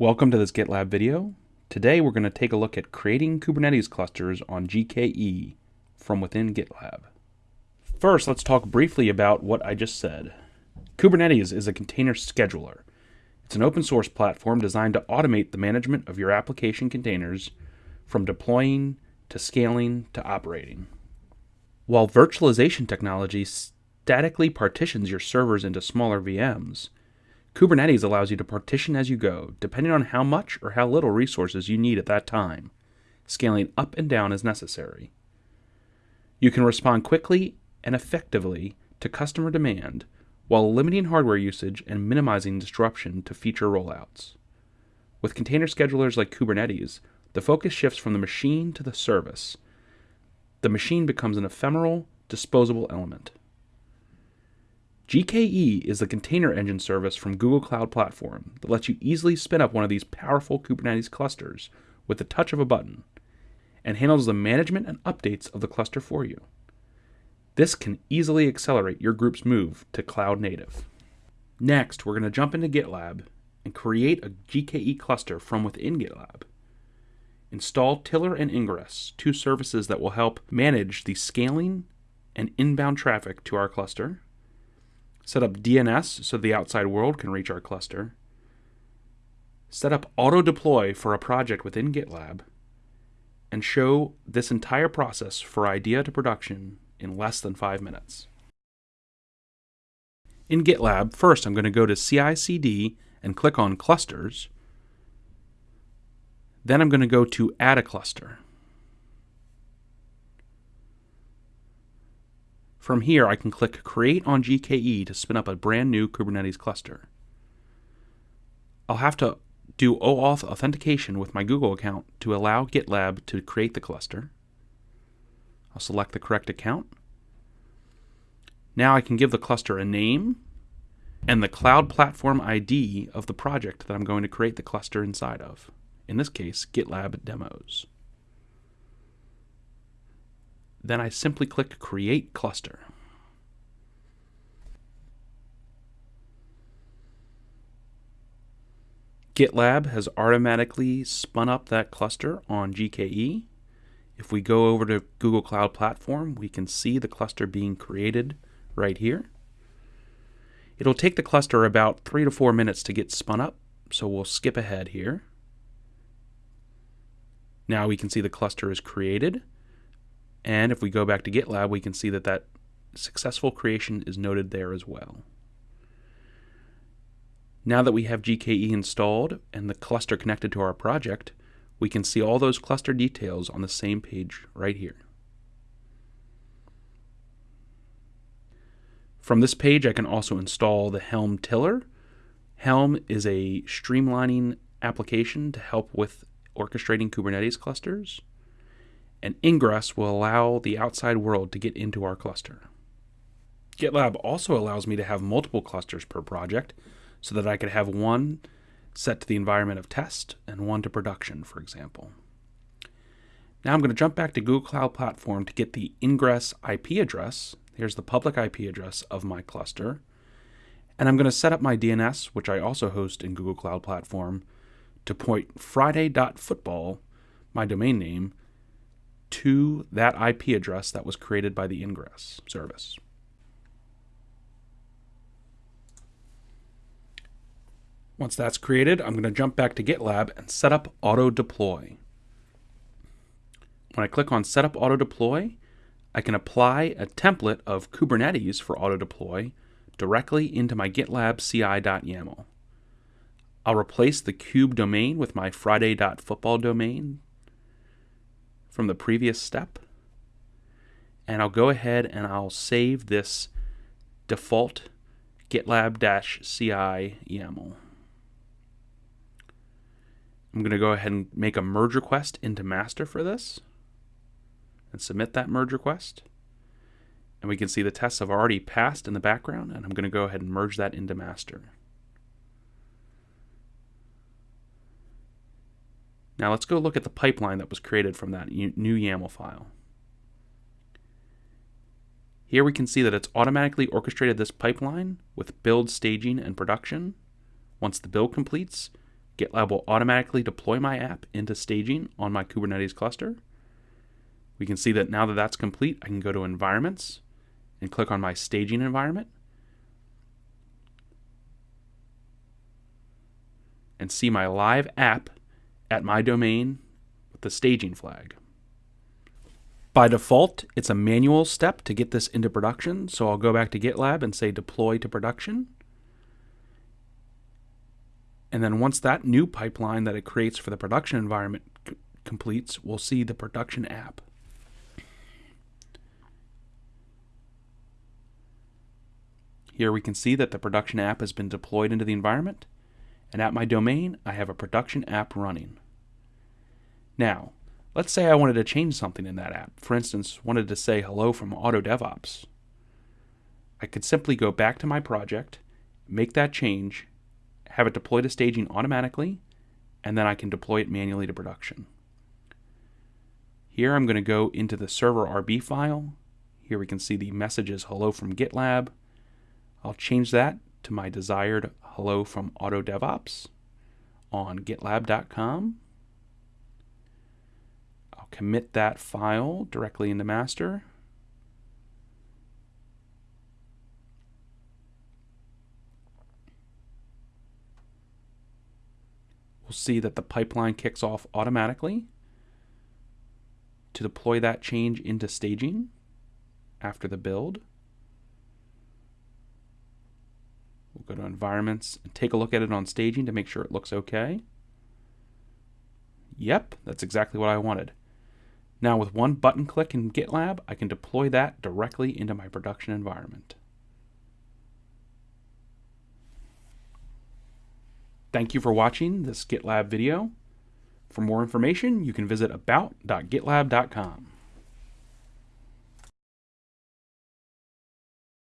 Welcome to this GitLab video. Today we're going to take a look at creating Kubernetes clusters on GKE from within GitLab. First, let's talk briefly about what I just said. Kubernetes is a container scheduler. It's an open source platform designed to automate the management of your application containers from deploying to scaling to operating. While virtualization technology statically partitions your servers into smaller VMs, Kubernetes allows you to partition as you go, depending on how much or how little resources you need at that time, scaling up and down as necessary. You can respond quickly and effectively to customer demand while limiting hardware usage and minimizing disruption to feature rollouts. With container schedulers like Kubernetes, the focus shifts from the machine to the service. The machine becomes an ephemeral, disposable element. GKE is the container engine service from Google Cloud Platform that lets you easily spin up one of these powerful Kubernetes clusters with the touch of a button and handles the management and updates of the cluster for you. This can easily accelerate your group's move to cloud native. Next, we're going to jump into GitLab and create a GKE cluster from within GitLab. Install Tiller and Ingress, two services that will help manage the scaling and inbound traffic to our cluster set up DNS so the outside world can reach our cluster, set up auto deploy for a project within GitLab, and show this entire process for idea to production in less than five minutes. In GitLab, first I'm going to go to CI CD and click on clusters. Then I'm going to go to add a cluster. From here, I can click Create on GKE to spin up a brand new Kubernetes cluster. I'll have to do OAuth authentication with my Google account to allow GitLab to create the cluster. I'll select the correct account. Now I can give the cluster a name and the Cloud Platform ID of the project that I'm going to create the cluster inside of. In this case, GitLab Demos. Then I simply click Create Cluster. GitLab has automatically spun up that cluster on GKE. If we go over to Google Cloud Platform, we can see the cluster being created right here. It'll take the cluster about three to four minutes to get spun up, so we'll skip ahead here. Now we can see the cluster is created. And if we go back to GitLab, we can see that that successful creation is noted there as well. Now that we have GKE installed and the cluster connected to our project, we can see all those cluster details on the same page right here. From this page, I can also install the Helm Tiller. Helm is a streamlining application to help with orchestrating Kubernetes clusters and ingress will allow the outside world to get into our cluster. GitLab also allows me to have multiple clusters per project so that I could have one set to the environment of test and one to production, for example. Now I'm going to jump back to Google Cloud Platform to get the ingress IP address. Here's the public IP address of my cluster. And I'm going to set up my DNS, which I also host in Google Cloud Platform, to point friday.football, my domain name, to that IP address that was created by the ingress service. Once that's created, I'm going to jump back to GitLab and set up auto deploy. When I click on setup auto deploy, I can apply a template of Kubernetes for auto deploy directly into my GitLab CI.yaml. I'll replace the kube domain with my friday.football domain from the previous step. And I'll go ahead and I'll save this default GitLab-CI YAML. I'm going to go ahead and make a merge request into master for this and submit that merge request. And we can see the tests have already passed in the background, and I'm going to go ahead and merge that into master. Now let's go look at the pipeline that was created from that new YAML file. Here we can see that it's automatically orchestrated this pipeline with build, staging, and production. Once the build completes, GitLab will automatically deploy my app into staging on my Kubernetes cluster. We can see that now that that's complete, I can go to Environments and click on my staging environment and see my live app at my domain with the staging flag. By default, it's a manual step to get this into production, so I'll go back to GitLab and say deploy to production. And then once that new pipeline that it creates for the production environment completes, we'll see the production app. Here we can see that the production app has been deployed into the environment, and at my domain, I have a production app running. Now, let's say I wanted to change something in that app. For instance, wanted to say hello from AutoDevOps. I could simply go back to my project, make that change, have it deploy to staging automatically, and then I can deploy it manually to production. Here I'm going to go into the server RB file. Here we can see the messages hello from GitLab. I'll change that to my desired hello from AutoDevOps on gitlab.com. I'll commit that file directly into master. We'll see that the pipeline kicks off automatically to deploy that change into staging after the build. We'll go to environments and take a look at it on staging to make sure it looks okay. Yep, that's exactly what I wanted. Now with one button click in GitLab, I can deploy that directly into my production environment. Thank you for watching this GitLab video. For more information, you can visit about.gitlab.com.